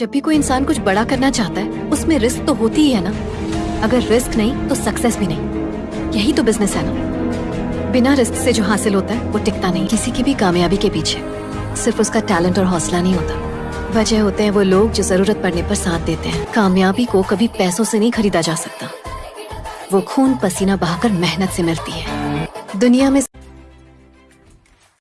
जब भी कोई इंसान कुछ बड़ा करना चाहता है, उसमें रिस्क तो होती ही है ना। अगर रिस्क नहीं तो सक्सेस भी नहीं। यही तो बिज़नेस है ना। बिना रिस्क से जो हासिल होता है, वो टिकता नहीं। किसी की भी कामयाबी के पीछे। सिर्फ़ उसका टैलेंट और हौसला नहीं होता। वजह होते हैं वो लोग जो ज़रूरत पड़ने पर साथ देते हैं। कामयाबी को कभी पैसों से नहीं खरीदा जा सकता। वो खून पसीना बहाकर मेहनत से मिलती है। दुनिया में